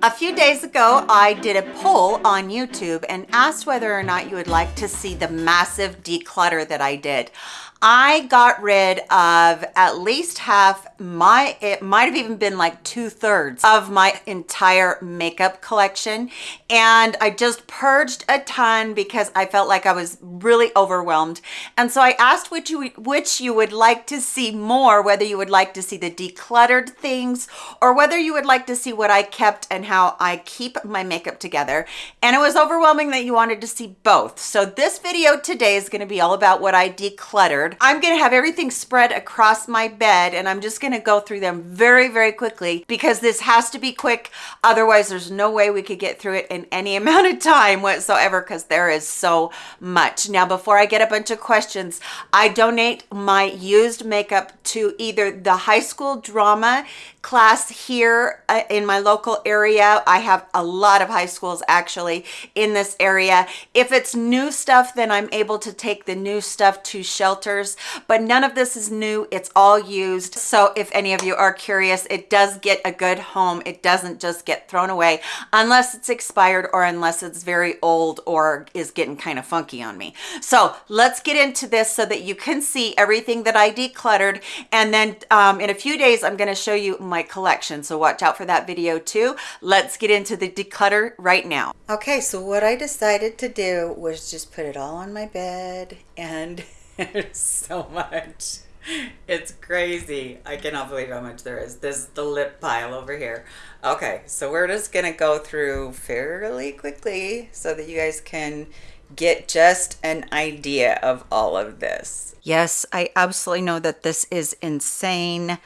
A few days ago, I did a poll on YouTube and asked whether or not you would like to see the massive declutter that I did. I got rid of at least half my, it might have even been like two thirds of my entire makeup collection. And I just purged a ton because I felt like I was really overwhelmed. And so I asked which you, which you would like to see more, whether you would like to see the decluttered things or whether you would like to see what I kept and how I keep my makeup together. And it was overwhelming that you wanted to see both. So this video today is gonna be all about what I decluttered I'm gonna have everything spread across my bed and I'm just gonna go through them very, very quickly because this has to be quick. Otherwise, there's no way we could get through it in any amount of time whatsoever because there is so much. Now, before I get a bunch of questions, I donate my used makeup to either the high school drama class here uh, in my local area. I have a lot of high schools actually in this area. If it's new stuff, then I'm able to take the new stuff to shelters, but none of this is new. It's all used. So if any of you are curious, it does get a good home. It doesn't just get thrown away unless it's expired or unless it's very old or is getting kind of funky on me. So let's get into this so that you can see everything that I decluttered. And then um, in a few days, I'm going to show you my collection. So watch out for that video too. Let's get into the declutter right now. Okay, so what I decided to do was just put it all on my bed and there's so much. It's crazy. I cannot believe how much there is. This is the lip pile over here. Okay, so we're just gonna go through fairly quickly so that you guys can get just an idea of all of this. Yes, I absolutely know that this is insane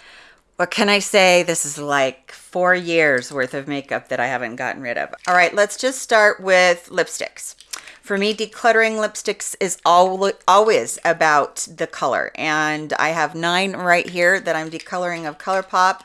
what can I say? This is like four years worth of makeup that I haven't gotten rid of. All right, let's just start with lipsticks. For me, decluttering lipsticks is always about the color. And I have nine right here that I'm decoloring of ColourPop.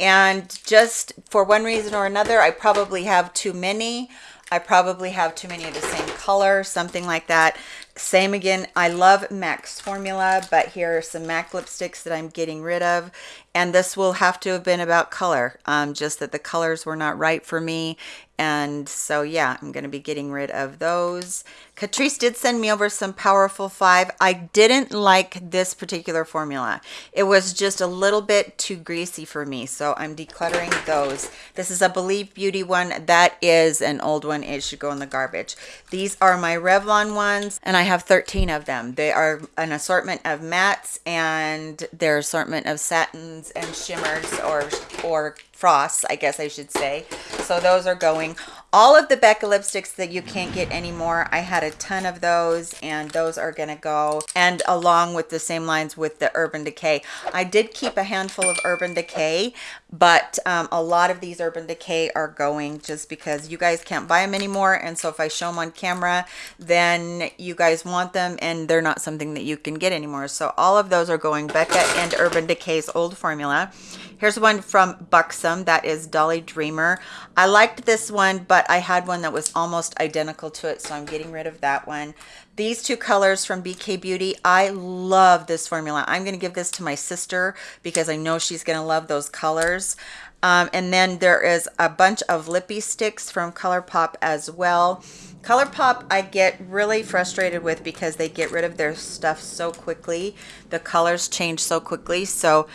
And just for one reason or another, I probably have too many. I probably have too many of the same color, something like that. Same again, I love MAC's formula, but here are some MAC lipsticks that I'm getting rid of. And this will have to have been about color, um, just that the colors were not right for me. And so, yeah, I'm going to be getting rid of those. Catrice did send me over some Powerful 5. I didn't like this particular formula. It was just a little bit too greasy for me, so I'm decluttering those. This is a Believe Beauty one. That is an old one. It should go in the garbage. These are my Revlon ones, and I have 13 of them. They are an assortment of mattes and their assortment of satins and shimmers or, or frosts, I guess I should say. So those are going. All of the Becca lipsticks that you can't get anymore, I had a ton of those and those are going to go. And along with the same lines with the Urban Decay. I did keep a handful of Urban Decay, but um, a lot of these Urban Decay are going just because you guys can't buy them anymore. And so if I show them on camera, then you guys want them and they're not something that you can get anymore. So all of those are going Becca and Urban Decay's old formula. Here's one from Buxom. That is Dolly Dreamer. I liked this one, but I had one that was almost identical to it, so I'm getting rid of that one. These two colors from BK Beauty, I love this formula. I'm going to give this to my sister because I know she's going to love those colors. Um, and then there is a bunch of lippy sticks from ColourPop as well. ColourPop I get really frustrated with because they get rid of their stuff so quickly. The colors change so quickly. So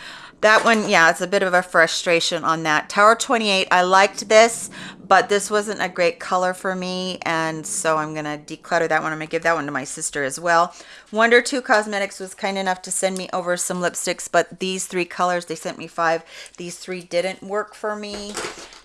that one, yeah, it's a bit of a frustration on that. Tower 28, I liked this, but this wasn't a great color for me, and so I'm to declutter that one. I'm to give that one to my sister as well. Wunder2 Cosmetics was kind enough to send me over some lipsticks, but these three colors, they sent me five. These three didn't work for me.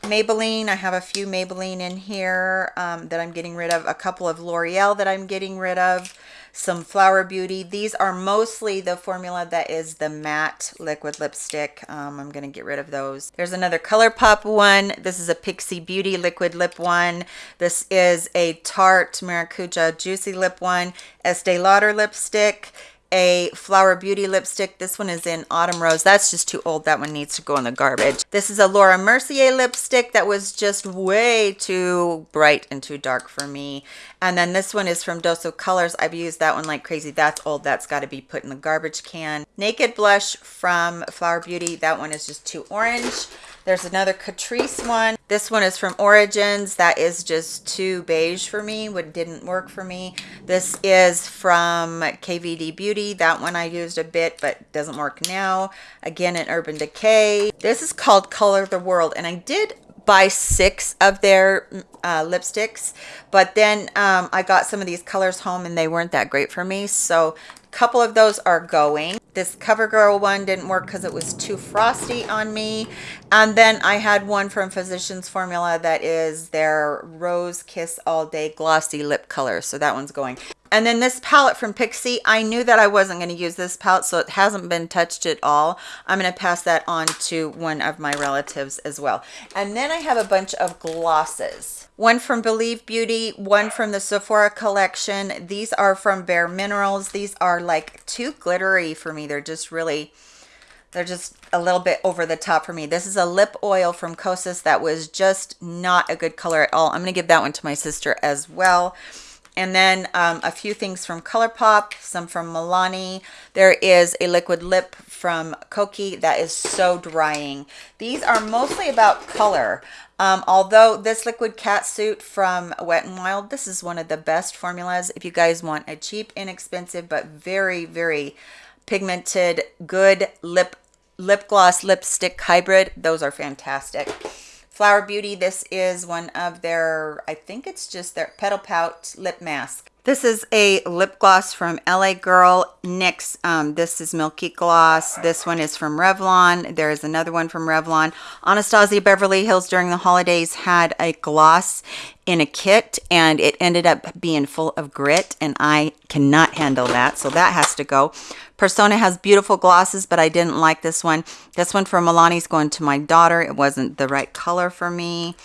Maybelline, I have a few Maybelline in here um, that I'm getting rid of. A couple of L'Oreal that I'm getting rid of some Flower Beauty. These are mostly the formula that is the matte liquid lipstick. Um, I'm going to get rid of those. There's another ColourPop one. This is a Pixi Beauty liquid lip one. This is a Tarte Maracuja Juicy Lip one. Estee Lauder lipstick a Flower Beauty lipstick. This one is in Autumn Rose. That's just too old. That one needs to go in the garbage. This is a Laura Mercier lipstick that was just way too bright and too dark for me. And then this one is from Dose of Colors. I've used that one like crazy. That's old. That's got to be put in the garbage can. Naked Blush from Flower Beauty. That one is just too orange. There's another Catrice one. This one is from Origins. That is just too beige for me. What didn't work for me. This is from KVD Beauty. That one I used a bit, but doesn't work now. Again, in Urban Decay. This is called Color the World. And I did buy six of their uh, lipsticks but then um, I got some of these colors home and they weren't that great for me so couple of those are going. This CoverGirl one didn't work because it was too frosty on me. And then I had one from Physicians Formula that is their Rose Kiss All Day Glossy Lip Color. So that one's going and then this palette from Pixi, I knew that I wasn't going to use this palette, so it hasn't been touched at all. I'm going to pass that on to one of my relatives as well. And then I have a bunch of glosses. One from Believe Beauty, one from the Sephora collection. These are from Bare Minerals. These are like too glittery for me. They're just really, they're just a little bit over the top for me. This is a lip oil from Kosas that was just not a good color at all. I'm going to give that one to my sister as well and then um, a few things from ColourPop, some from Milani. There is a liquid lip from Kokie that is so drying. These are mostly about color. Um, although this liquid cat suit from Wet n Wild, this is one of the best formulas if you guys want a cheap, inexpensive, but very, very pigmented, good lip lip gloss lipstick hybrid. Those are fantastic. Flower Beauty, this is one of their, I think it's just their Petal Pout lip mask. This is a lip gloss from LA Girl. NYX, um, this is Milky Gloss. This one is from Revlon. There is another one from Revlon. Anastasia Beverly Hills during the holidays had a gloss in a kit and it ended up being full of grit and I cannot handle that. So that has to go. Persona has beautiful glosses, but I didn't like this one. This one from Milani's going to my daughter. It wasn't the right color for me.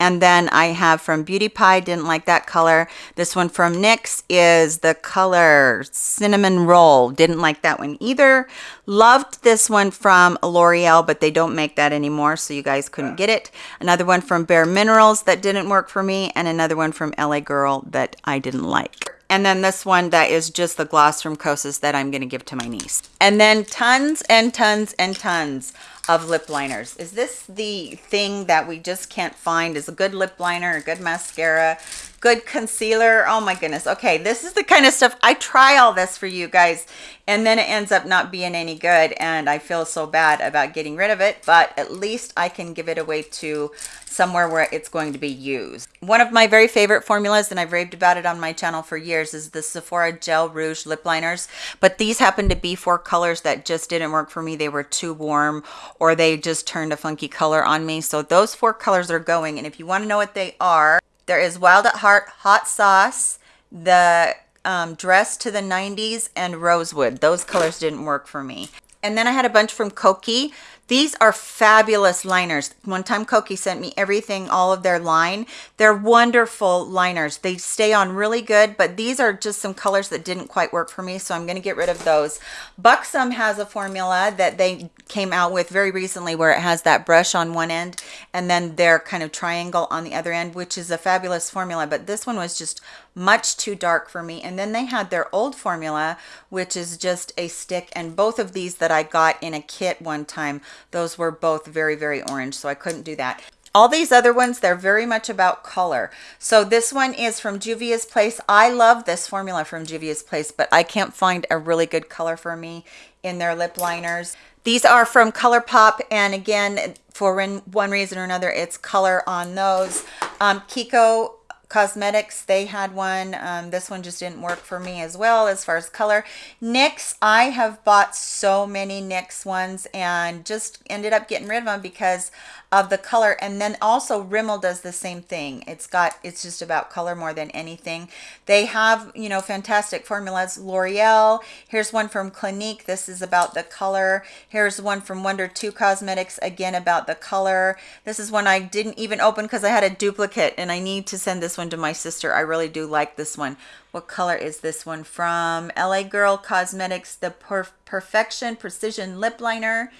And then I have from Beauty Pie, didn't like that color. This one from NYX is the color Cinnamon Roll. Didn't like that one either. Loved this one from L'Oreal, but they don't make that anymore, so you guys couldn't get it. Another one from Bare Minerals that didn't work for me, and another one from LA Girl that I didn't like. And then this one that is just the gloss from Kosas that I'm going to give to my niece. And then tons and tons and tons of lip liners. Is this the thing that we just can't find? Is a good lip liner, a good mascara, good concealer? Oh my goodness. Okay, this is the kind of stuff, I try all this for you guys and then it ends up not being any good and I feel so bad about getting rid of it, but at least I can give it away to somewhere where it's going to be used. One of my very favorite formulas, and I've raved about it on my channel for years, is the Sephora Gel Rouge Lip Liners. But these happen to be four colors that just didn't work for me. They were too warm or they just turned a funky color on me. So those four colors are going. And if you want to know what they are, there is Wild at Heart Hot Sauce, the um, Dress to the 90s, and Rosewood. Those colors didn't work for me. And then I had a bunch from Kokie. These are fabulous liners. One time Kokie sent me everything, all of their line. They're wonderful liners. They stay on really good, but these are just some colors that didn't quite work for me, so I'm going to get rid of those. Buxom has a formula that they came out with very recently where it has that brush on one end and then their kind of triangle on the other end, which is a fabulous formula, but this one was just much too dark for me. And then they had their old formula, which is just a stick, and both of these that I got in a kit one time those were both very, very orange, so I couldn't do that. All these other ones, they're very much about color. So this one is from Juvia's Place. I love this formula from Juvia's Place, but I can't find a really good color for me in their lip liners. These are from ColourPop, and again, for one reason or another, it's color on those. Um, Kiko Cosmetics, they had one. Um, this one just didn't work for me as well as far as color. NYX, I have bought so many NYX ones and just ended up getting rid of them because of the color and then also Rimmel does the same thing. It's got it's just about color more than anything. They have you know fantastic formulas. L'Oreal here's one from Clinique. This is about the color. Here's one from Wunder2 Cosmetics again about the color. This is one I didn't even open because I had a duplicate and I need to send this one to my sister. I really do like this one. What color is this one from? LA Girl Cosmetics the Perf Perfection Precision Lip Liner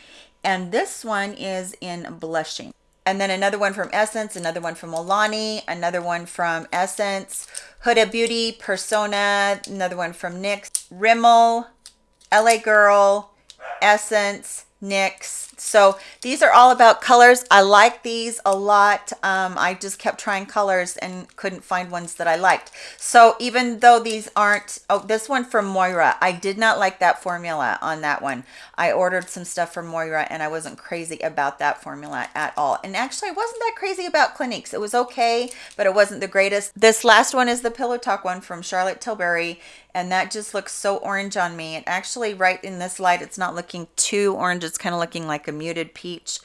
and this one is in blushing. And then another one from essence another one from Milani another one from essence huda beauty persona another one from nyx rimmel la girl essence NYX. So these are all about colors. I like these a lot. Um, I just kept trying colors and couldn't find ones that I liked. So even though these aren't, oh, this one from Moira, I did not like that formula on that one. I ordered some stuff from Moira and I wasn't crazy about that formula at all. And actually I wasn't that crazy about Cliniques. It was okay, but it wasn't the greatest. This last one is the Pillow Talk one from Charlotte Tilbury and that just looks so orange on me. And actually right in this light, it's not looking too orange. It's kind of looking like a muted peach.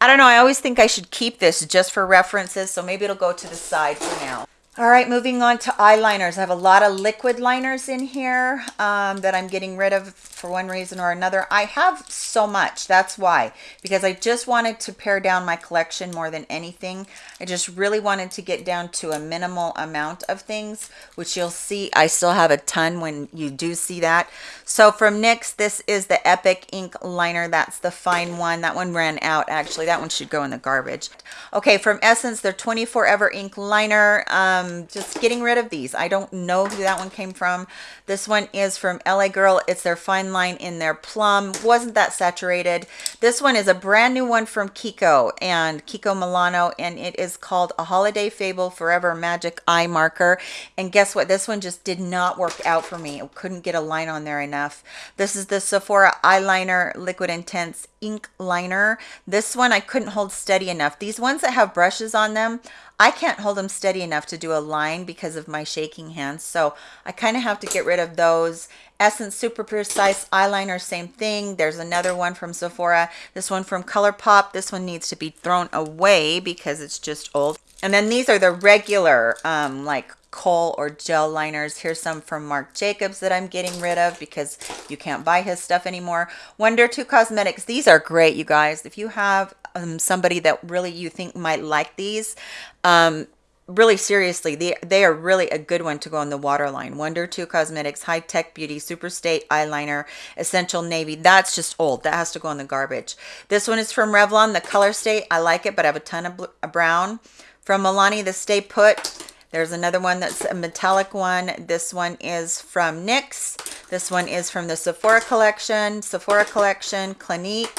I don't know. I always think I should keep this just for references. So maybe it'll go to the side for now. All right, moving on to eyeliners. I have a lot of liquid liners in here um, that I'm getting rid of for one reason or another. I have so much, that's why, because I just wanted to pare down my collection more than anything. I just really wanted to get down to a minimal amount of things, which you'll see I still have a ton when you do see that. So from NYX, this is the Epic Ink Liner. That's the fine one. That one ran out, actually. That one should go in the garbage. Okay, from Essence, their 24 Ever Ink Liner. Um, Um, just getting rid of these. I don't know who that one came from. This one is from LA Girl. It's their fine line in their plum. Wasn't that saturated. This one is a brand new one from Kiko and Kiko Milano, and it is called A Holiday Fable Forever Magic Eye Marker. And guess what? This one just did not work out for me. I couldn't get a line on there enough. This is the Sephora Eyeliner Liquid Intense Ink Liner. This one I couldn't hold steady enough. These ones that have brushes on them, I can't hold them steady enough to do a line because of my shaking hands. So I kind of have to get rid of those. Essence Super Precise Eyeliner, same thing. There's another one from Sephora. This one from ColourPop. This one needs to be thrown away because it's just old. And then these are the regular, um, like kohl or gel liners. Here's some from Marc Jacobs that I'm getting rid of because you can't buy his stuff anymore. Wunder2 Cosmetics. These are great, you guys. If you have um, somebody that really you think might like these, um, really seriously, they, they are really a good one to go on the waterline. Wunder2 Cosmetics, High Tech Beauty, Super Stay Eyeliner, Essential Navy. That's just old. That has to go in the garbage. This one is from Revlon, the Color State. I like it, but I have a ton of brown. From Milani, the Stay Put. There's another one that's a metallic one. This one is from NYX. This one is from the Sephora collection, Sephora collection, Clinique,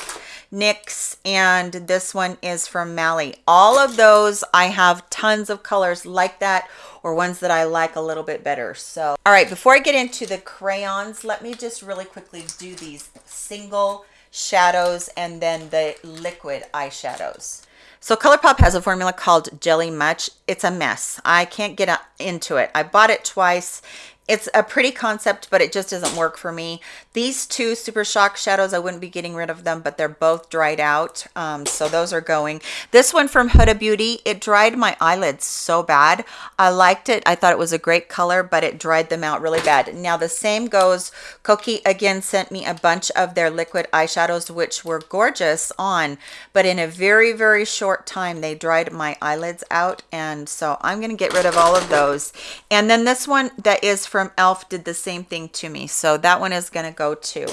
NYX, and this one is from Mally. All of those, I have tons of colors like that or ones that I like a little bit better. So, all right, before I get into the crayons, let me just really quickly do these single shadows and then the liquid eyeshadows. So ColourPop has a formula called Jelly Much. It's a mess. I can't get into it. I bought it twice it's a pretty concept but it just doesn't work for me. These two super shock shadows i wouldn't be getting rid of them but they're both dried out um, so those are going. This one from huda beauty it dried my eyelids so bad. I liked it. I thought it was a great color but it dried them out really bad. Now the same goes kokie again sent me a bunch of their liquid eyeshadows which were gorgeous on but in a very very short time they dried my eyelids out and so i'm going to get rid of all of those. And then this one that is from e.l.f. did the same thing to me. So that one is going to go too.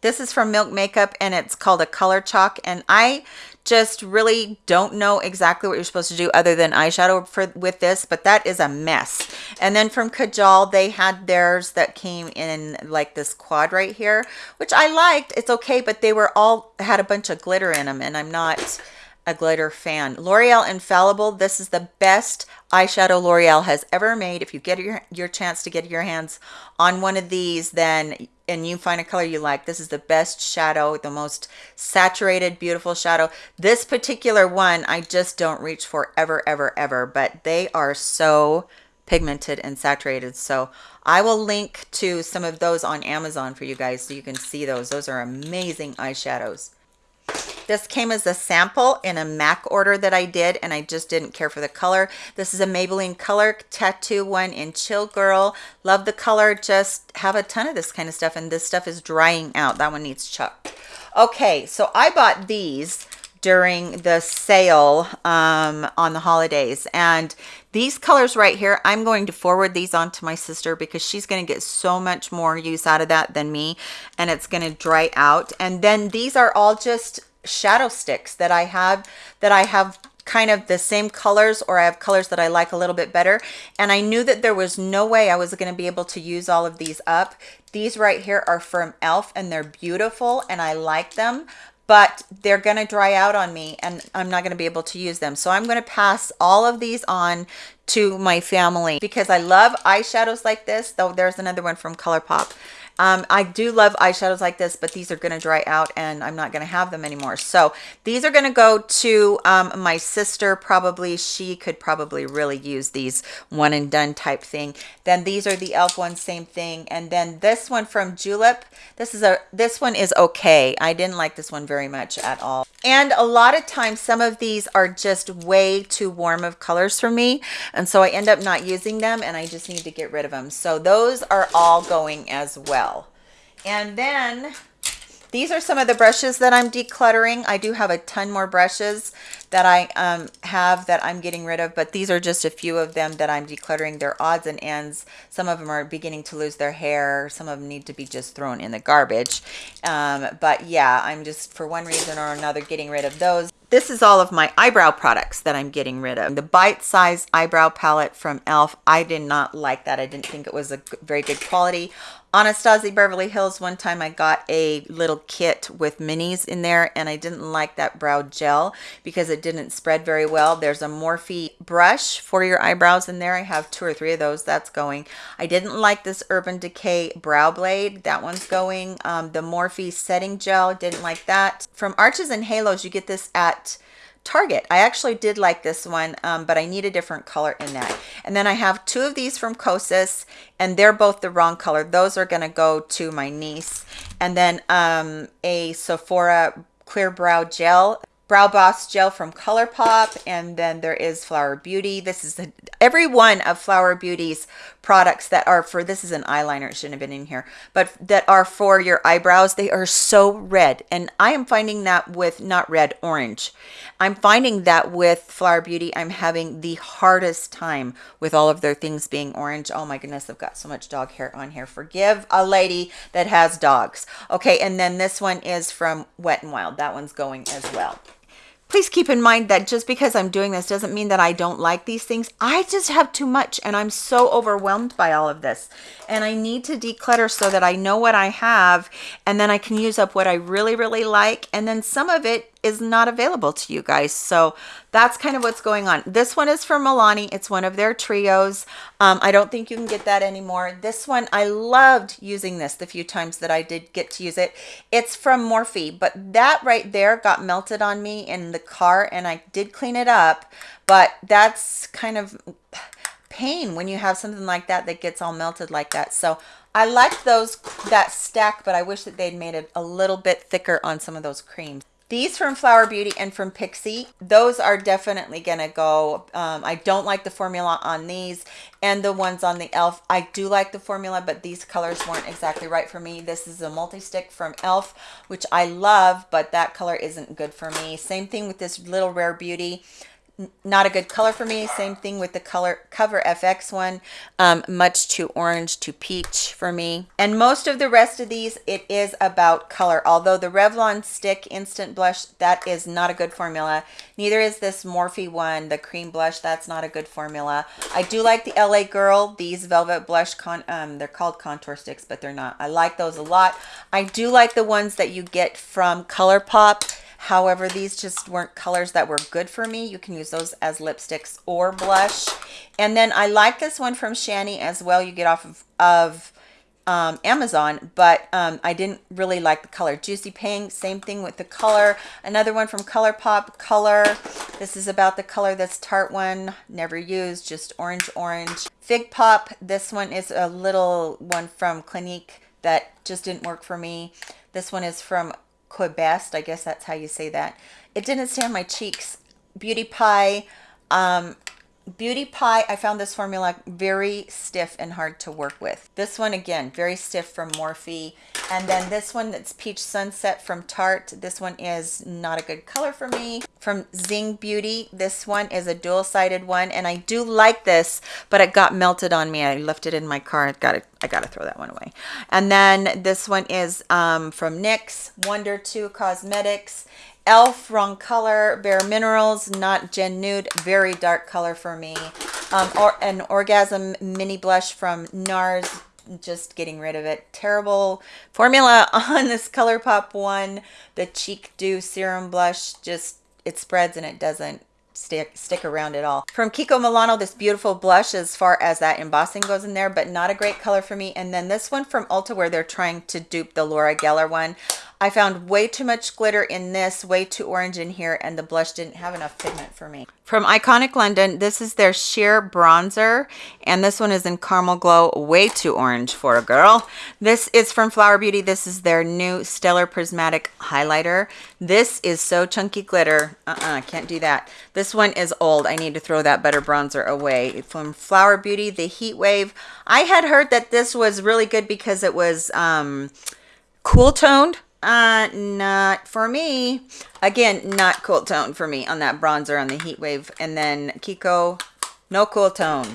This is from Milk Makeup and it's called a color chalk. And I just really don't know exactly what you're supposed to do other than eyeshadow for with this, but that is a mess. And then from Kajal, they had theirs that came in like this quad right here, which I liked. It's okay, but they were all had a bunch of glitter in them and I'm not a glitter fan. L'Oreal Infallible, this is the best eyeshadow L'Oreal has ever made. If you get your, your chance to get your hands on one of these, then and you find a color you like, this is the best shadow, the most saturated, beautiful shadow. This particular one, I just don't reach for ever, ever, ever, but they are so pigmented and saturated. So I will link to some of those on Amazon for you guys so you can see those. Those are amazing eyeshadows. This came as a sample in a MAC order that I did, and I just didn't care for the color. This is a Maybelline Color Tattoo one in Chill Girl. Love the color, just have a ton of this kind of stuff, and this stuff is drying out. That one needs chuck. Okay, so I bought these during the sale um, on the holidays. And these colors right here i'm going to forward these on to my sister because she's going to get so much more use out of that than me and it's going to dry out. And then these are all just shadow sticks that I have that I have kind of the same colors or I have colors that I like a little bit better. And I knew that there was no way I was going to be able to use all of these up. These right here are from elf and they're beautiful and I like them but they're going to dry out on me and I'm not going to be able to use them. So I'm going to pass all of these on to my family because I love eyeshadows like this, though there's another one from ColourPop um, I do love eyeshadows like this, but these are going to dry out and I'm not going to have them anymore. So these are going to go to um, my sister. Probably she could probably really use these one and done type thing. Then these are the e.l.f. ones, same thing. And then this one from Julep. This is a this one is okay. I didn't like this one very much at all. And a lot of times some of these are just way too warm of colors for me. And so I end up not using them and I just need to get rid of them. So those are all going as well. And then these are some of the brushes that I'm decluttering. I do have a ton more brushes that I um, have that I'm getting rid of, but these are just a few of them that I'm decluttering. They're odds and ends. Some of them are beginning to lose their hair. Some of them need to be just thrown in the garbage. Um, but yeah, I'm just for one reason or another getting rid of those. This is all of my eyebrow products that I'm getting rid of. The Bite Size Eyebrow Palette from e.l.f. I did not like that. I didn't think it was a very good quality. Anastasia Beverly Hills, one time I got a little kit with minis in there and I didn't like that brow gel because it didn't spread very well. There's a Morphe brush for your eyebrows in there. I have two or three of those. That's going. I didn't like this Urban Decay Brow Blade. That one's going. Um, the Morphe Setting Gel, didn't like that. From Arches and Halos, you get this at Target. I actually did like this one, um, but I need a different color in that. And then I have two of these from Kosas, and they're both the wrong color. Those are going to go to my niece. And then um, a Sephora Clear Brow Gel. Brow Boss Gel from ColourPop, and then there is Flower Beauty. This is a, every one of Flower Beauty's products that are for, this is an eyeliner, it shouldn't have been in here, but that are for your eyebrows. They are so red, and I am finding that with, not red, orange. I'm finding that with Flower Beauty, I'm having the hardest time with all of their things being orange. Oh my goodness, I've got so much dog hair on here. Forgive a lady that has dogs. Okay, and then this one is from Wet n Wild. That one's going as well please keep in mind that just because I'm doing this doesn't mean that I don't like these things. I just have too much and I'm so overwhelmed by all of this. And I need to declutter so that I know what I have and then I can use up what I really, really like. And then some of it is not available to you guys. So that's kind of what's going on. This one is from Milani. It's one of their trios. Um, I don't think you can get that anymore. This one, I loved using this the few times that I did get to use it. It's from Morphe, but that right there got melted on me in the car and I did clean it up, but that's kind of pain when you have something like that that gets all melted like that. So I like those that stack, but I wish that they'd made it a little bit thicker on some of those creams. These from Flower Beauty and from Pixi, those are definitely going to go. Um, I don't like the formula on these and the ones on the e.l.f. I do like the formula, but these colors weren't exactly right for me. This is a multi-stick from e.l.f., which I love, but that color isn't good for me. Same thing with this Little Rare Beauty not a good color for me. Same thing with the color cover fx one um, much too orange to peach for me. And most of the rest of these it is about color. Although the revlon stick instant blush that is not a good formula. Neither is this morphe one the cream blush that's not a good formula. I do like the la girl these velvet blush con um, they're called contour sticks but they're not. I like those a lot. I do like the ones that you get from ColourPop However, these just weren't colors that were good for me. You can use those as lipsticks or blush. And then I like this one from Shany as well. You get off of, of um, Amazon, but um, I didn't really like the color. Juicy Pink, same thing with the color. Another one from ColourPop, Color. This is about the color that's Tarte one, never used, just orange, orange. Fig Pop, this one is a little one from Clinique that just didn't work for me. This one is from Quebest. I guess that's how you say that. It didn't stay on my cheeks. Beauty Pie. Um, Beauty Pie, I found this formula very stiff and hard to work with. This one, again, very stiff from Morphe. And then this one that's Peach Sunset from Tarte. This one is not a good color for me. From Zing Beauty, this one is a dual-sided one. And I do like this, but it got melted on me. I left it in my car. I got I got to throw that one away. And then this one is um, from NYX, Wunder2 Cosmetics elf wrong color bare minerals not gen nude very dark color for me um or an orgasm mini blush from nars just getting rid of it. Terrible formula on this ColourPop one. The Cheek Dew Serum Blush just, it spreads and it doesn't stick stick around at all. From Kiko Milano, this beautiful blush as far as that embossing goes in there, but not a great color for me. And then this one from Ulta where they're trying to dupe the Laura Geller one. I found way too much glitter in this, way too orange in here, and the blush didn't have enough pigment for me. From Iconic London, this is their sheer bronzer, and this one is in Caramel Glow, way too orange for a girl. This is from Flower Beauty. This is their new Stellar Prismatic Highlighter. This is so chunky glitter. Uh-uh, can't do that. This one is old. I need to throw that better bronzer away. From Flower Beauty, the Heat Wave. I had heard that this was really good because it was um, cool toned uh, not for me. Again, not cool tone for me on that bronzer on the Heat Wave. And then Kiko, no cool tone.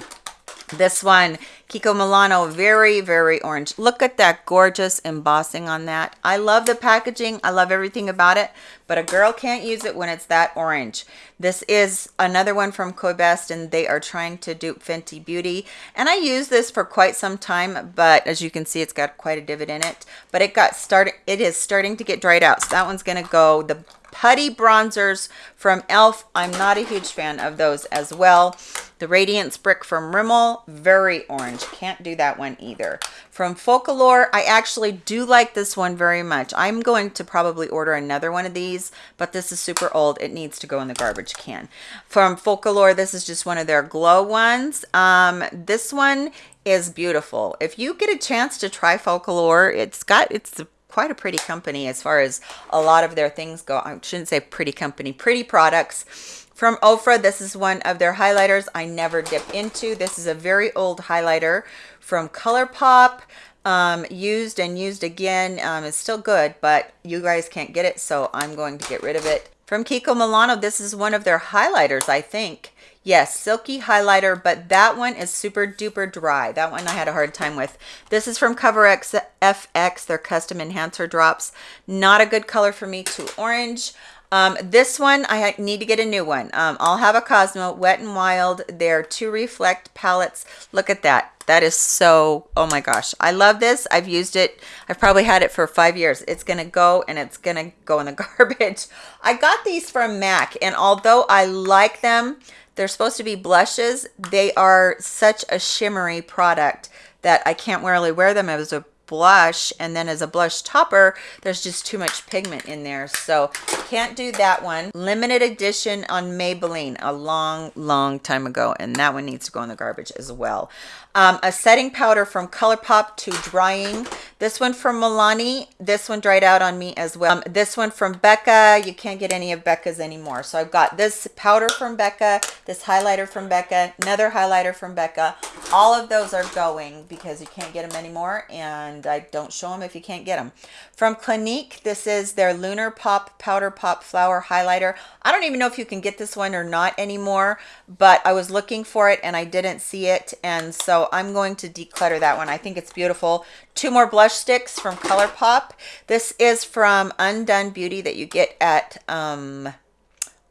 This one, Kiko Milano, very, very orange. Look at that gorgeous embossing on that. I love the packaging. I love everything about it, but a girl can't use it when it's that orange. This is another one from Co-Best, and they are trying to dupe Fenty Beauty. And I used this for quite some time, but as you can see, it's got quite a divot in it. But it got started, it is starting to get dried out. So that one's gonna go, the putty bronzers from e.l.f. I'm not a huge fan of those as well. The Radiance Brick from Rimmel, very orange. Can't do that one either. From Focallure, I actually do like this one very much. I'm going to probably order another one of these, but this is super old. It needs to go in the garbage can. From Focallure, this is just one of their glow ones. Um, this one is beautiful. If you get a chance to try Focallure, it's got, it's quite a pretty company as far as a lot of their things go. I shouldn't say pretty company, pretty products. From Ofra, this is one of their highlighters I never dip into. This is a very old highlighter from ColourPop. Um, used and used again. Um, it's still good, but you guys can't get it, so I'm going to get rid of it. From Kiko Milano, this is one of their highlighters, I think. Yes, silky highlighter, but that one is super duper dry. That one I had a hard time with. This is from Cover FX, their custom enhancer drops. Not a good color for me, too orange. Um, this one, I need to get a new one. Um, I'll have a Cosmo Wet and Wild. They're two reflect palettes. Look at that. That is so, oh my gosh. I love this. I've used it. I've probably had it for five years. It's going to go and it's going to go in the garbage. I got these from MAC and although I like them, they're supposed to be blushes. They are such a shimmery product that I can't really wear them as a blush and then as a blush topper there's just too much pigment in there so can't do that one limited edition on maybelline a long long time ago and that one needs to go in the garbage as well um, a setting powder from ColourPop to drying. This one from Milani. This one dried out on me as well. Um, this one from Becca. You can't get any of Becca's anymore. So I've got this powder from Becca, this highlighter from Becca, another highlighter from Becca. All of those are going because you can't get them anymore and I don't show them if you can't get them. From Clinique, this is their Lunar Pop Powder Pop Flower Highlighter. I don't even know if you can get this one or not anymore, but I was looking for it and I didn't see it. And so I'm going to declutter that one. I think it's beautiful. Two more blush sticks from ColourPop. This is from Undone Beauty that you get at um,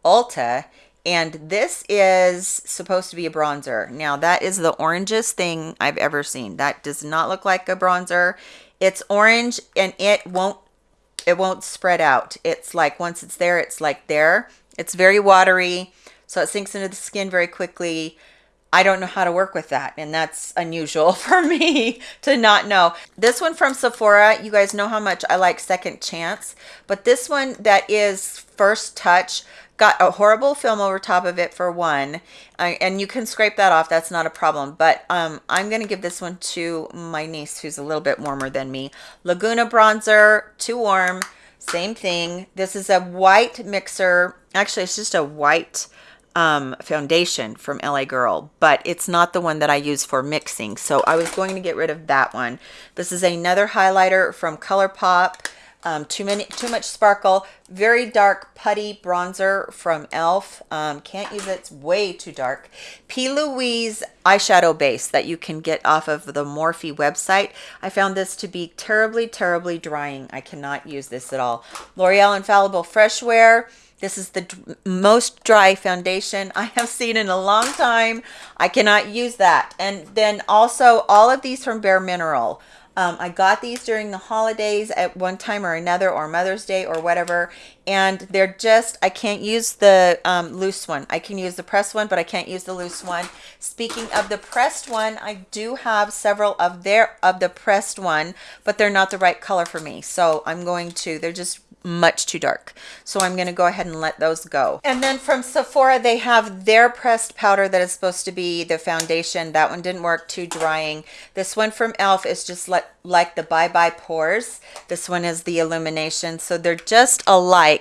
Ulta. And this is supposed to be a bronzer. Now that is the orangest thing I've ever seen. That does not look like a bronzer. It's orange and it won't it won't spread out. It's like once it's there, it's like there. It's very watery, so it sinks into the skin very quickly. I don't know how to work with that. And that's unusual for me to not know. This one from Sephora, you guys know how much I like Second Chance. But this one that is First Touch got a horrible film over top of it for one. Uh, and you can scrape that off. That's not a problem. But um, I'm going to give this one to my niece who's a little bit warmer than me. Laguna Bronzer, too warm. Same thing. This is a white mixer. Actually, it's just a white um, foundation from LA Girl, but it's not the one that I use for mixing. So I was going to get rid of that one. This is another highlighter from ColourPop. Um, too many, too much sparkle. Very dark putty bronzer from e.l.f. Um, can't use it. It's way too dark. P. Louise eyeshadow base that you can get off of the Morphe website. I found this to be terribly, terribly drying. I cannot use this at all. L'Oreal Infallible Fresh Wear This is the most dry foundation I have seen in a long time. I cannot use that. And then also all of these from Bare Mineral. Um, I got these during the holidays at one time or another, or Mother's Day or whatever, and they're just, I can't use the um, loose one. I can use the pressed one, but I can't use the loose one. Speaking of the pressed one, I do have several of their, of the pressed one, but they're not the right color for me. So I'm going to, they're just much too dark. So I'm going to go ahead and let those go. And then from Sephora, they have their pressed powder that is supposed to be the foundation. That one didn't work, too drying. This one from e.l.f. is just like, like the Bye Bye Pores. This one is the Illumination. So they're just alike,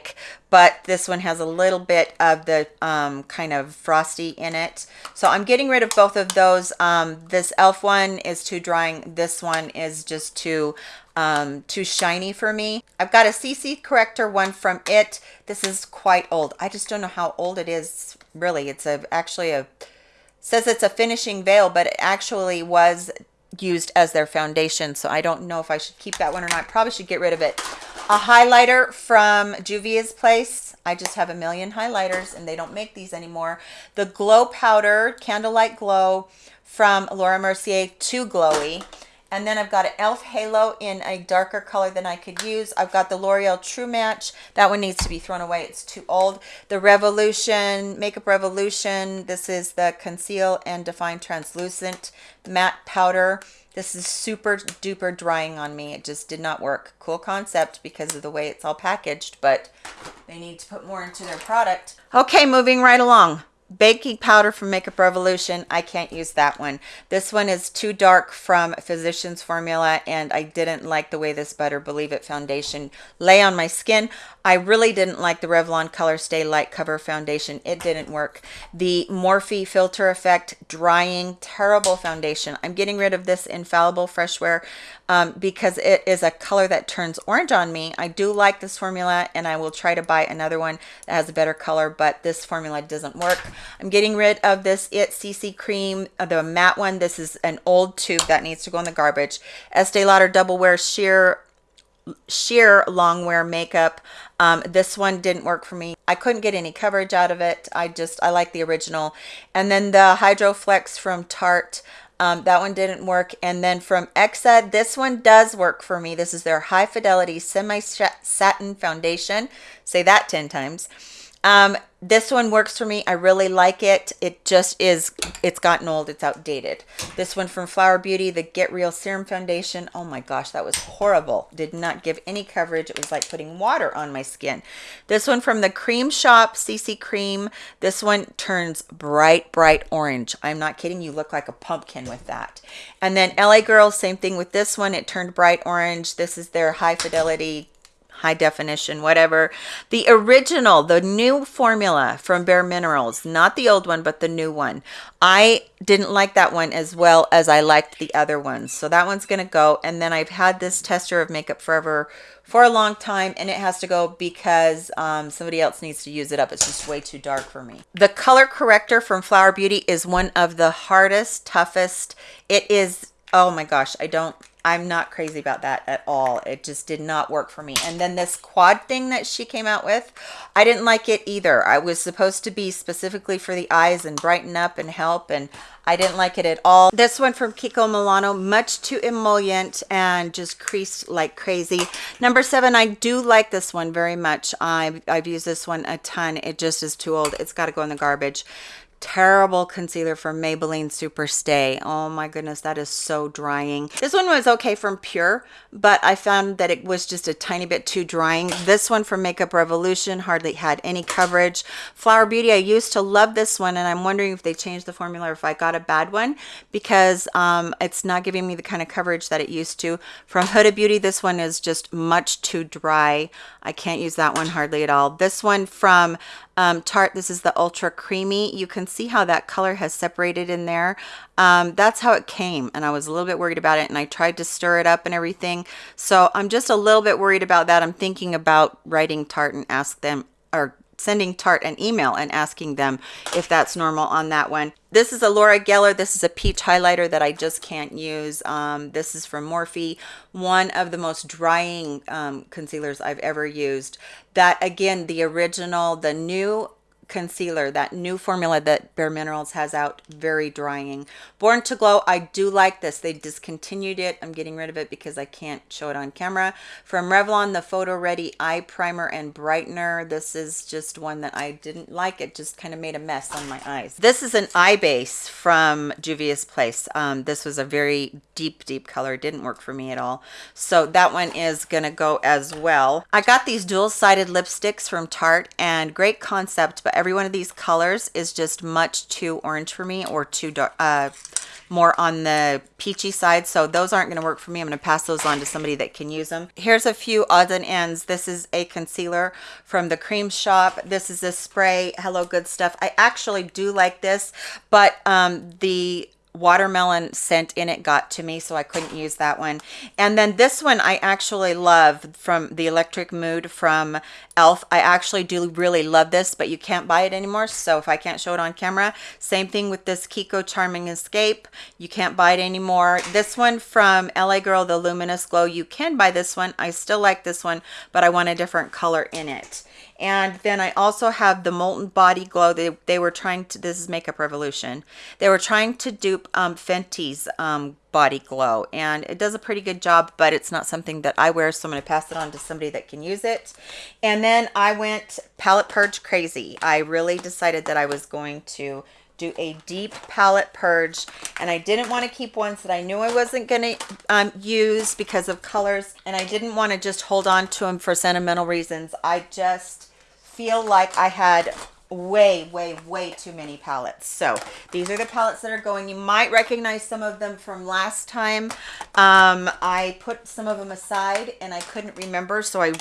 but this one has a little bit of the um, kind of frosty in it. So I'm getting rid of both of those. Um, this e.l.f. one is too drying. This one is just too um, too shiny for me. I've got a CC corrector one from it. This is quite old. I just don't know how old it is really. It's a actually a says it's a finishing veil, but it actually was used as their foundation. So I don't know if I should keep that one or not. Probably should get rid of it. A highlighter from Juvia's Place. I just have a million highlighters and they don't make these anymore. The Glow Powder, Candlelight Glow from Laura Mercier, too glowy. And then I've got an e.l.f. Halo in a darker color than I could use. I've got the L'Oreal True Match. That one needs to be thrown away. It's too old. The Revolution, Makeup Revolution. This is the Conceal and Define Translucent Matte Powder. This is super duper drying on me. It just did not work. Cool concept because of the way it's all packaged, but they need to put more into their product. Okay, moving right along baking powder from Makeup Revolution. I can't use that one. This one is too dark from Physicians Formula, and I didn't like the way this butter Believe It foundation lay on my skin. I really didn't like the Revlon Color Stay Light Cover Foundation. It didn't work. The Morphe Filter Effect Drying Terrible Foundation. I'm getting rid of this Infallible Fresh Wear um, because it is a color that turns orange on me. I do like this formula and I will try to buy another one that has a better color, but this formula doesn't work. I'm getting rid of this It CC Cream, uh, the matte one. This is an old tube that needs to go in the garbage. Estee Lauder Double Wear Sheer sheer long wear makeup um, this one didn't work for me i couldn't get any coverage out of it i just i like the original and then the hydro flex from tarte um, that one didn't work. And then from Exa, this one does work for me. This is their high fidelity semi satin foundation. Say that 10 times. Um, this one works for me. I really like it. It just is, it's gotten old. It's outdated. This one from Flower Beauty, the Get Real Serum Foundation. Oh my gosh, that was horrible. Did not give any coverage. It was like putting water on my skin. This one from the Cream Shop, CC Cream. This one turns bright, bright orange. I'm not kidding. You look like a pumpkin with that. And then LA Girls, same thing with this one. It turned bright orange. This is their high fidelity high definition, whatever. The original, the new formula from Bare Minerals, not the old one, but the new one. I didn't like that one as well as I liked the other ones. So that one's going to go. And then I've had this tester of Makeup Forever for a long time and it has to go because um, somebody else needs to use it up. It's just way too dark for me. The color corrector from Flower Beauty is one of the hardest, toughest. It is, oh my gosh, I don't I'm not crazy about that at all. It just did not work for me. And then this quad thing that she came out with, I didn't like it either. I was supposed to be specifically for the eyes and brighten up and help and I didn't like it at all. This one from Kiko Milano, much too emollient and just creased like crazy. Number seven, I do like this one very much. I've, I've used this one a ton. It just is too old. It's got to go in the garbage terrible concealer from Maybelline Super Stay. Oh my goodness, that is so drying. This one was okay from Pure, but I found that it was just a tiny bit too drying. This one from Makeup Revolution hardly had any coverage. Flower Beauty, I used to love this one, and I'm wondering if they changed the formula or if I got a bad one because um, it's not giving me the kind of coverage that it used to. From Huda Beauty, this one is just much too dry. I can't use that one hardly at all. This one from um, Tarte. This is the Ultra Creamy. You can see how that color has separated in there. Um, that's how it came. And I was a little bit worried about it. And I tried to stir it up and everything. So I'm just a little bit worried about that. I'm thinking about writing Tarte and ask them or sending Tarte an email and asking them if that's normal on that one. This is a Laura Geller. This is a peach highlighter that I just can't use. Um, this is from Morphe, one of the most drying um, concealers I've ever used. That again, the original, the new concealer, that new formula that Bare Minerals has out, very drying. Born to Glow, I do like this. They discontinued it. I'm getting rid of it because I can't show it on camera. From Revlon, the Photo Ready Eye Primer and Brightener. This is just one that I didn't like. It just kind of made a mess on my eyes. This is an eye base from Juvia's Place. Um, this was a very deep, deep color. Didn't work for me at all. So that one is going to go as well. I got these dual-sided lipsticks from Tarte and great concept, but every one of these colors is just much too orange for me or too dark, uh, more on the peachy side. So those aren't going to work for me. I'm going to pass those on to somebody that can use them. Here's a few odds and ends. This is a concealer from the Crème Shop. This is a spray. Hello Good Stuff. I actually do like this, but um, the watermelon scent in it got to me so I couldn't use that one. And then this one I actually love from the electric mood from elf I actually do really love this but you can't buy it anymore so if I can't show it on camera same thing with this Kiko charming escape. You can't buy it anymore. This one from LA girl the luminous glow. You can buy this one. I still like this one but I want a different color in it and then I also have the Molten Body Glow. They, they were trying to, this is Makeup Revolution. They were trying to dupe um, Fenty's um, Body Glow. And it does a pretty good job, but it's not something that I wear. So I'm going to pass it on to somebody that can use it. And then I went Palette Purge Crazy. I really decided that I was going to do a deep palette purge and I didn't want to keep ones that I knew I wasn't going to um, use because of colors and I didn't want to just hold on to them for sentimental reasons. I just feel like I had way, way, way too many palettes. So these are the palettes that are going. You might recognize some of them from last time. Um, I put some of them aside and I couldn't remember, so I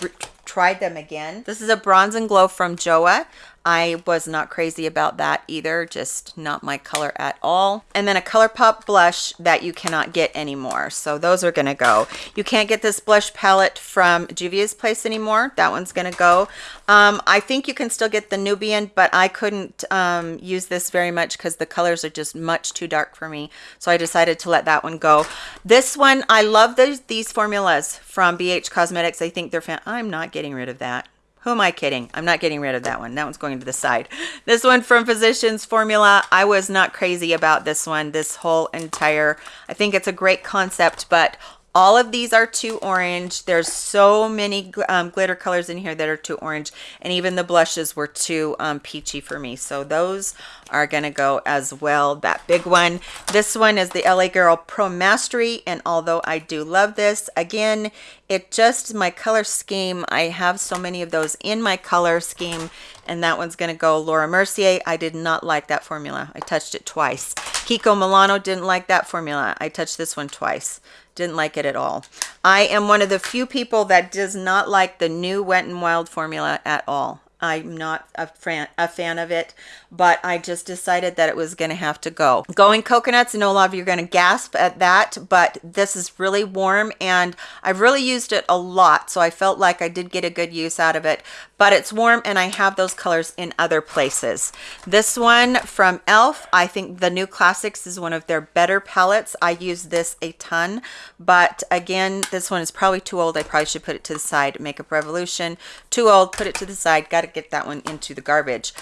tried them again. This is a Bronze and Glow from JOAH. I was not crazy about that either, just not my color at all. And then a ColourPop blush that you cannot get anymore. So those are gonna go. You can't get this blush palette from Juvia's Place anymore. That one's gonna go. Um, I think you can still get the Nubian, but I couldn't um, use this very much because the colors are just much too dark for me. So I decided to let that one go. This one, I love these, these formulas from BH Cosmetics. I think they're fan. I'm not getting rid of that. Who am I kidding? I'm not getting rid of that one. That one's going to the side. This one from Physicians Formula. I was not crazy about this one. This whole entire, I think it's a great concept, but all of these are too orange. There's so many um, glitter colors in here that are too orange. And even the blushes were too um, peachy for me. So those are gonna go as well. That big one. This one is the la girl pro mastery. And although i do love this again it just my color scheme i have so many of those in my color scheme and that one's going to go Laura Mercier. I did not like that formula. I touched it twice. Kiko Milano didn't like that formula. I touched this one twice. Didn't like it at all. I am one of the few people that does not like the new Wet n Wild formula at all. I'm not a fan, a fan of it, but I just decided that it was going to have to go. Going coconuts, I know a lot of you are going to gasp at that, but this is really warm and I've really used it a lot. So I felt like I did get a good use out of it, but it's warm and I have those colors in other places. This one from e.l.f., I think the new classics is one of their better palettes. I use this a ton, but again, this one is probably too old. I probably should put it to the side. Makeup Revolution, too old, put it to the side. Got to get that one into the garbage.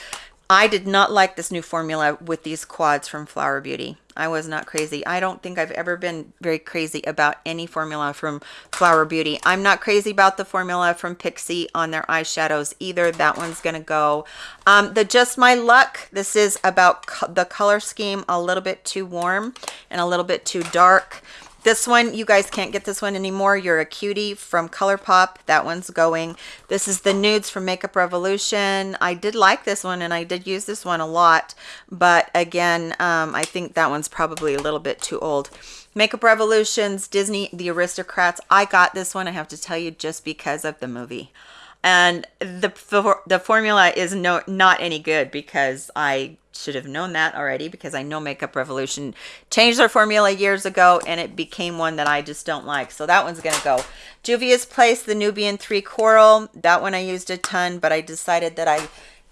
I did not like this new formula with these quads from Flower Beauty. I was not crazy. I don't think I've ever been very crazy about any formula from Flower Beauty. I'm not crazy about the formula from Pixi on their eyeshadows either. That one's going to go. Um, the Just My Luck, this is about co the color scheme a little bit too warm and a little bit too dark. This one, you guys can't get this one anymore. You're a cutie from ColourPop. That one's going. This is the nudes from Makeup Revolution. I did like this one and I did use this one a lot. But again, um, I think that one's probably a little bit too old. Makeup Revolutions, Disney, The Aristocrats. I got this one, I have to tell you, just because of the movie and the the formula is no not any good because I should have known that already because I know Makeup Revolution changed their formula years ago and it became one that I just don't like. So that one's going to go. Juvia's Place, the Nubian 3 Coral. That one I used a ton, but I decided that I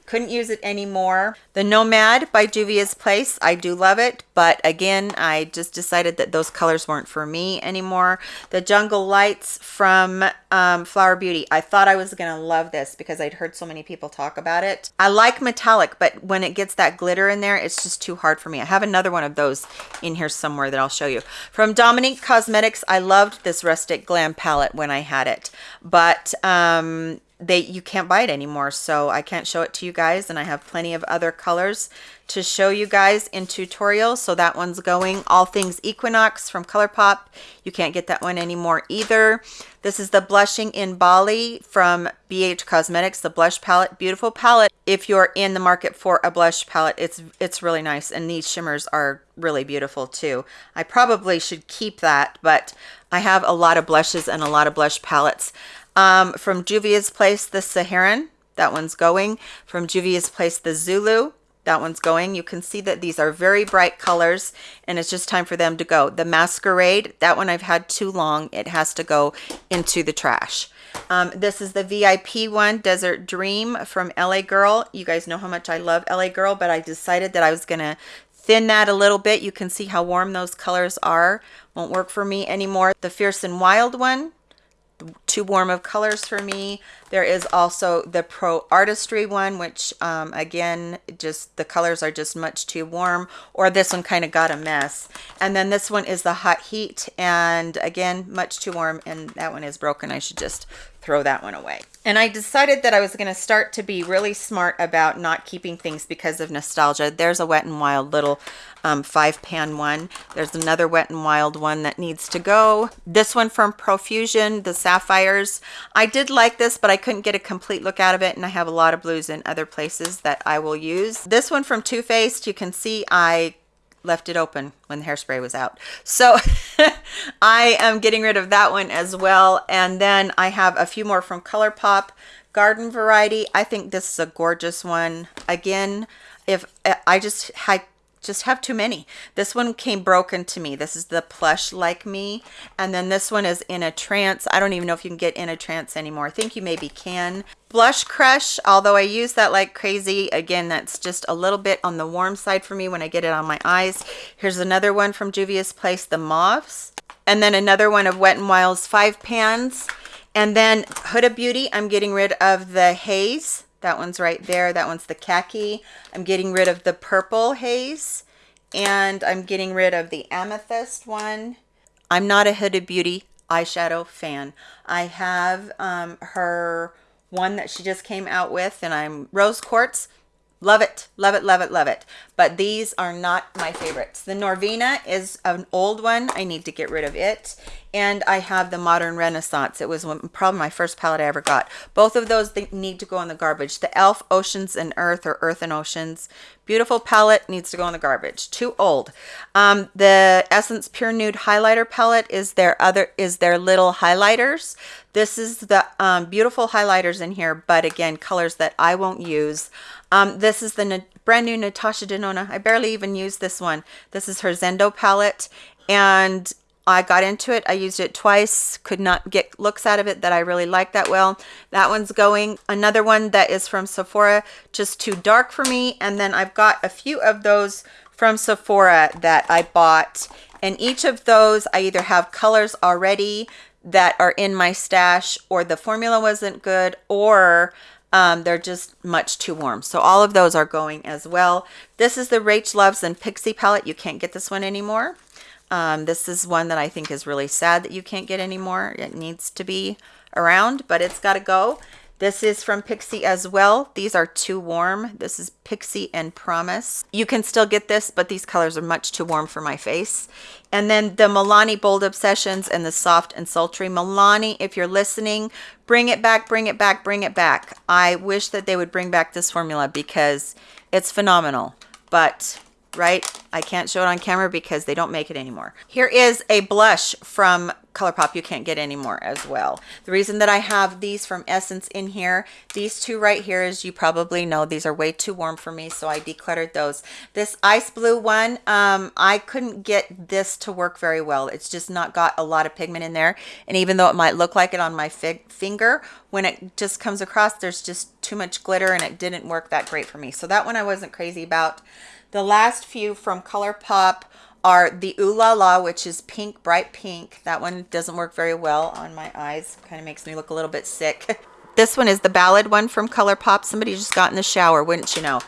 couldn't use it anymore. The Nomad by Juvia's Place, I do love it, but again, I just decided that those colors weren't for me anymore. The Jungle Lights from um, Flower Beauty, I thought I was gonna love this because I'd heard so many people talk about it. I like metallic, but when it gets that glitter in there, it's just too hard for me. I have another one of those in here somewhere that I'll show you. From Dominique Cosmetics, I loved this Rustic Glam palette when I had it, but um, they you can't buy it anymore. So I can't show it to you guys and I have plenty of other colors to show you guys in tutorials so that one's going all things Equinox from ColourPop. You can't get that one anymore either. This is the blushing in Bali from BH Cosmetics the blush palette. Beautiful palette. If you're in the market for a blush palette it's it's really nice and these shimmers are really beautiful too. I probably should keep that but I have a lot of blushes and a lot of blush palettes um, from Juvia's Place, the Saharan, that one's going. From Juvia's Place, the Zulu, that one's going. You can see that these are very bright colors and it's just time for them to go. The Masquerade, that one I've had too long. It has to go into the trash. Um, this is the VIP one, Desert Dream from LA Girl. You guys know how much I love LA Girl, but I decided that I was going to thin that a little bit. You can see how warm those colors are. Won't work for me anymore. The Fierce and Wild one, too warm of colors for me. There is also the Pro Artistry one, which um, again, just the colors are just much too warm, or this one kind of got a mess. And then this one is the Hot Heat, and again, much too warm, and that one is broken. I should just throw that one away. And I decided that I was going to start to be really smart about not keeping things because of nostalgia. There's a Wet n Wild little um, five pan one. There's another Wet n Wild one that needs to go. This one from Profusion, the Sapphires. I did like this, but I couldn't get a complete look out of it. And I have a lot of blues in other places that I will use. This one from Too Faced, you can see I left it open when the hairspray was out. So I am getting rid of that one as well. And then I have a few more from ColourPop garden variety. I think this is a gorgeous one. Again, if I just had just have too many. This one came broken to me. This is the plush like me. And then this one is in a trance. I don't even know if you can get in a trance anymore. I think you maybe can. Blush Crush, although I use that like crazy, again, that's just a little bit on the warm side for me when I get it on my eyes. Here's another one from Juvia's Place, the Mauves. And then another one of Wet n Wild's Five Pans. And then Huda Beauty, I'm getting rid of the Haze that one's right there. That one's the khaki. I'm getting rid of the purple haze and I'm getting rid of the amethyst one. I'm not a Huda Beauty eyeshadow fan. I have um, her one that she just came out with and I'm rose quartz Love it, love it, love it, love it. But these are not my favorites. The Norvina is an old one. I need to get rid of it. And I have the Modern Renaissance. It was one, probably my first palette I ever got. Both of those need to go in the garbage. The e.l.f. Oceans and Earth or Earth and Oceans. Beautiful palette needs to go in the garbage. Too old. Um, the Essence Pure Nude Highlighter palette is their other is their little highlighters. This is the um, beautiful highlighters in here, but again, colors that I won't use. Um, this is the brand new Natasha Denona. I barely even used this one. This is her Zendo palette. And I got into it. I used it twice. Could not get looks out of it that I really like that well. That one's going. Another one that is from Sephora, just too dark for me. And then I've got a few of those from Sephora that I bought. And each of those, I either have colors already that are in my stash or the formula wasn't good or um, they're just much too warm. So all of those are going as well. This is the Rach Loves and Pixi palette. You can't get this one anymore. Um, this is one that I think is really sad that you can't get anymore. It needs to be around, but it's got to go. This is from Pixi as well. These are too warm. This is Pixi and Promise. You can still get this, but these colors are much too warm for my face. And then the Milani Bold Obsessions and the Soft and Sultry. Milani, if you're listening, bring it back, bring it back, bring it back. I wish that they would bring back this formula because it's phenomenal. But right? I can't show it on camera because they don't make it anymore. Here is a blush from ColourPop you can't get anymore as well. The reason that I have these from Essence in here, these two right here, as you probably know, these are way too warm for me, so I decluttered those. This ice blue one, um, I couldn't get this to work very well. It's just not got a lot of pigment in there, and even though it might look like it on my finger, when it just comes across, there's just too much glitter, and it didn't work that great for me. So that one I wasn't crazy about. The last few from ColourPop are the Ooh La La, which is pink, bright pink. That one doesn't work very well on my eyes. Kind of makes me look a little bit sick. this one is the ballad one from ColourPop. Somebody just got in the shower, wouldn't you know?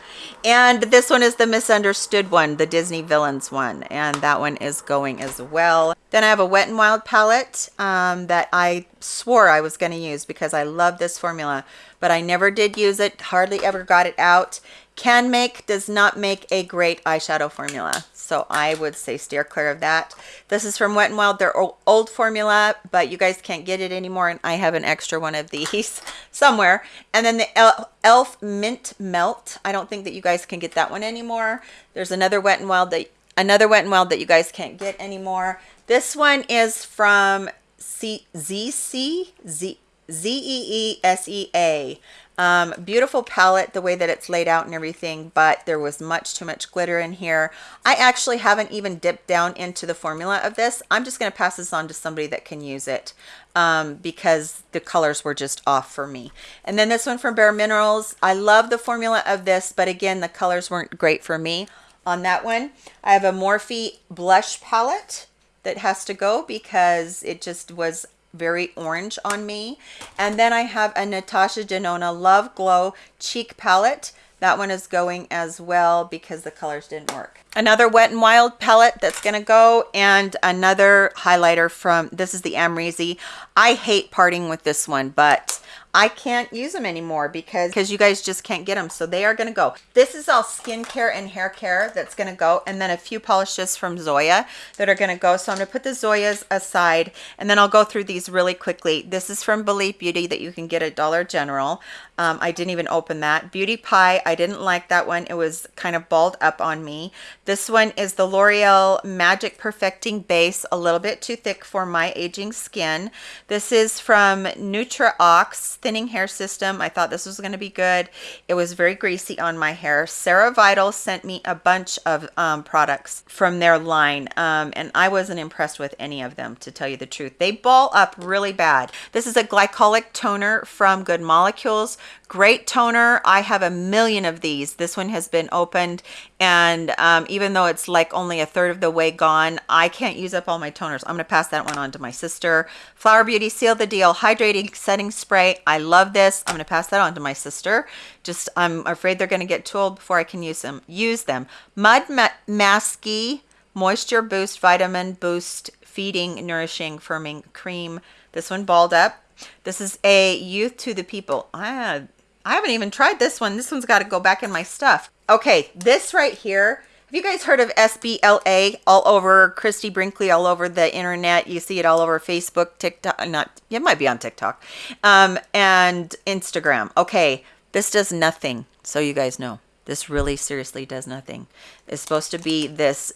And this one is the misunderstood one, the Disney Villains one. And that one is going as well. Then I have a Wet n Wild palette um, that I swore I was going to use because I love this formula. But I never did use it, hardly ever got it out. Canmake does not make a great eyeshadow formula. So I would say steer clear of that. This is from Wet n Wild, their old formula, but you guys can't get it anymore. And I have an extra one of these somewhere. And then the e.l.f. Mint Melt. I don't think that you guys can get that one anymore. There's another Wet n Wild that another Wet n Wild that you guys can't get anymore. This one is from C ZC Z Z E E S E A. Um, beautiful palette, the way that it's laid out and everything, but there was much too much glitter in here. I actually haven't even dipped down into the formula of this. I'm just going to pass this on to somebody that can use it um, because the colors were just off for me. And then this one from Bare Minerals. I love the formula of this, but again, the colors weren't great for me on that one. I have a Morphe blush palette that has to go because it just was very orange on me. And then I have a Natasha Denona Love Glow Cheek Palette. That one is going as well because the colors didn't work. Another Wet n Wild palette that's going to go and another highlighter from, this is the Amrezy. I hate parting with this one, but I can't use them anymore because because you guys just can't get them. So they are going to go. This is all skincare and hair care that's going to go. And then a few polishes from Zoya that are going to go. So I'm going to put the Zoyas aside and then I'll go through these really quickly. This is from Believe Beauty that you can get at Dollar General. Um, I didn't even open that. Beauty Pie, I didn't like that one. It was kind of balled up on me. This one is the L'Oreal Magic Perfecting Base, a little bit too thick for my aging skin. This is from Nutra-Ox Thinning Hair System. I thought this was going to be good. It was very greasy on my hair. Sarah Vital sent me a bunch of um, products from their line, um, and I wasn't impressed with any of them, to tell you the truth. They ball up really bad. This is a glycolic toner from Good Molecules. Great toner. I have a million of these. This one has been opened and um, even though it's like only a third of the way gone, I can't use up all my toners. I'm going to pass that one on to my sister. Flower Beauty Seal the Deal Hydrating Setting Spray. I love this. I'm going to pass that on to my sister. Just I'm afraid they're going to get too old before I can use them. Use them. Mud Ma Masky Moisture Boost Vitamin Boost Feeding Nourishing Firming Cream. This one balled up. This is a Youth to the People. Ah, I haven't even tried this one. This one's got to go back in my stuff. Okay, this right here. Have you guys heard of SBLA all over Christie Brinkley, all over the internet? You see it all over Facebook, TikTok, not, it might be on TikTok, um, and Instagram. Okay, this does nothing, so you guys know. This really seriously does nothing. It's supposed to be this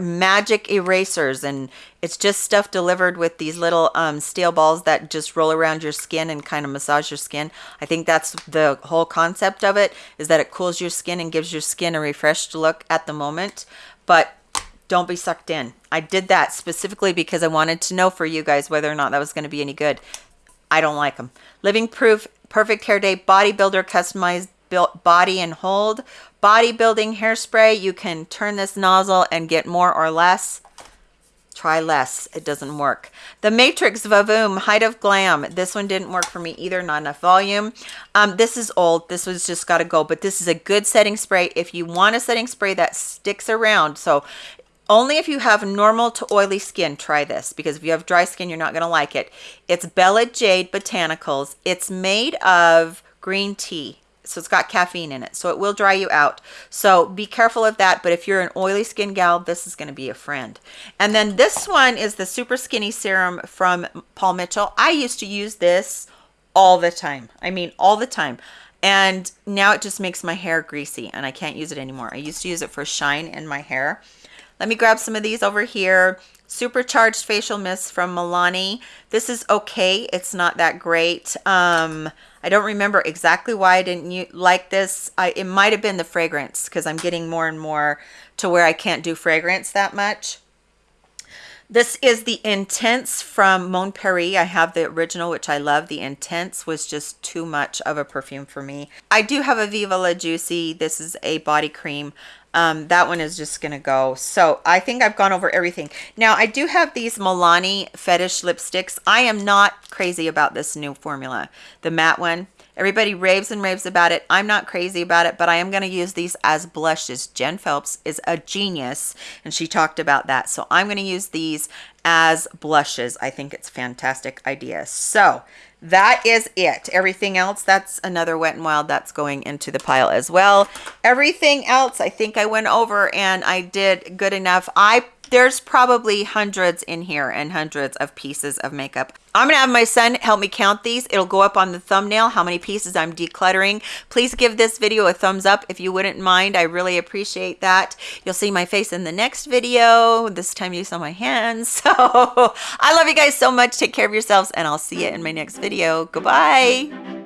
magic erasers and it's just stuff delivered with these little um, steel balls that just roll around your skin and kind of massage your skin. I think that's the whole concept of it is that it cools your skin and gives your skin a refreshed look at the moment. But don't be sucked in. I did that specifically because I wanted to know for you guys whether or not that was going to be any good. I don't like them. Living Proof Perfect Hair Day Bodybuilder Customized built Body and Hold bodybuilding hairspray. You can turn this nozzle and get more or less. Try less. It doesn't work. The matrix vavoom height of glam. This one didn't work for me either. Not enough volume. Um, this is old. This was just got to go but this is a good setting spray. If you want a setting spray that sticks around so only if you have normal to oily skin try this because if you have dry skin you're not going to like it. It's bella jade botanicals. It's made of green tea so it's got caffeine in it so it will dry you out. So be careful of that but if you're an oily skin gal this is going to be a friend. And then this one is the super skinny serum from paul mitchell. I used to use this all the time i mean all the time. And now it just makes my hair greasy and i can't use it anymore. I used to use it for shine in my hair. Let me grab some of these over here. Supercharged Facial Mist from Milani. This is okay. It's not that great. Um, I don't remember exactly why I didn't like this. I, it might have been the fragrance because I'm getting more and more to where I can't do fragrance that much. This is the Intense from Mon Paris. I have the original, which I love. The Intense was just too much of a perfume for me. I do have a Viva La Juicy. This is a body cream. Um, that one is just gonna go. So I think I've gone over everything. Now I do have these Milani Fetish lipsticks. I am not crazy about this new formula, the matte one. Everybody raves and raves about it. I'm not crazy about it, but I am going to use these as blushes. Jen Phelps is a genius, and she talked about that. So I'm going to use these as blushes. I think it's fantastic idea. So that is it. Everything else, that's another Wet n Wild that's going into the pile as well. Everything else, I think I went over and I did good enough. I there's probably hundreds in here and hundreds of pieces of makeup. I'm gonna have my son help me count these. It'll go up on the thumbnail how many pieces I'm decluttering. Please give this video a thumbs up if you wouldn't mind. I really appreciate that. You'll see my face in the next video. This time you saw my hands. So I love you guys so much. Take care of yourselves and I'll see you in my next video. Goodbye.